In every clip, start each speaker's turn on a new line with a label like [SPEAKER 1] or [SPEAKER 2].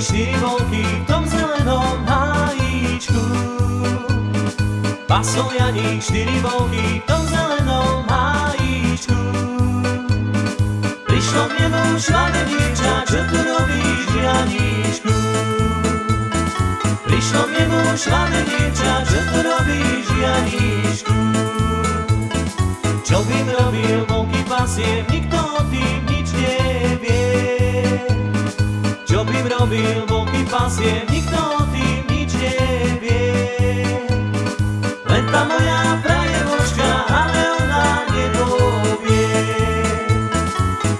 [SPEAKER 1] štyri volky v tom zelenom hájíčku. Pasol Janík, štyri volky v tom zelenom hájíčku. Prišlo k nemu švane čo tu robíš, Janíčku? Prišlo k nemu švane čo tu robíš, Janíčku? Čo by robil volky pasie, Čo by robil volky pasie, nikto o tým nič nevie. Len tá moja frajeročka, ale ona nepovie.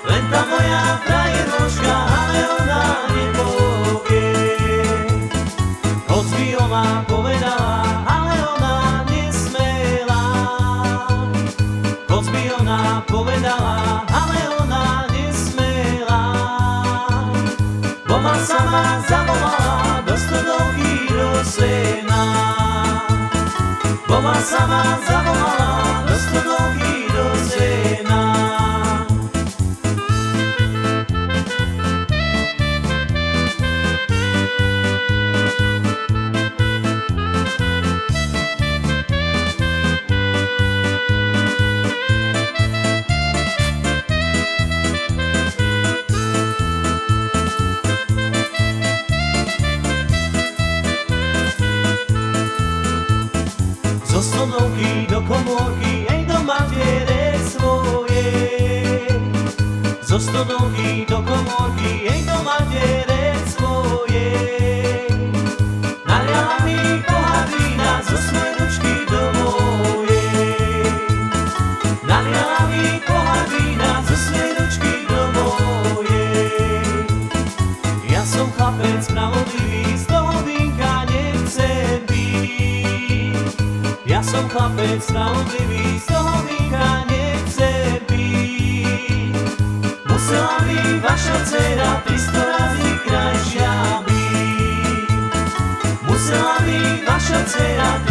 [SPEAKER 1] Len tá moja frajeročka, ale ona nepovie. Hoď by ona povedala, ale ona nesmela. Hoď by ona povedala, sama zawoła do stodołki rosyna. Boba sama zawoła do stodołki do komórky, ej do matere svojej. Zo stodovky do komórky, ej do matere svojej. Naliala mi pohár vína zo svojej ručky do mojej. Naliala mi pohár vína zo svojej ručky do mojej. Ja som chlapec spravodlivý, chlapec toho vínka nechcem piť. Musela by vaša dcera 300 razy krajšia byť. Musela by vaša dcera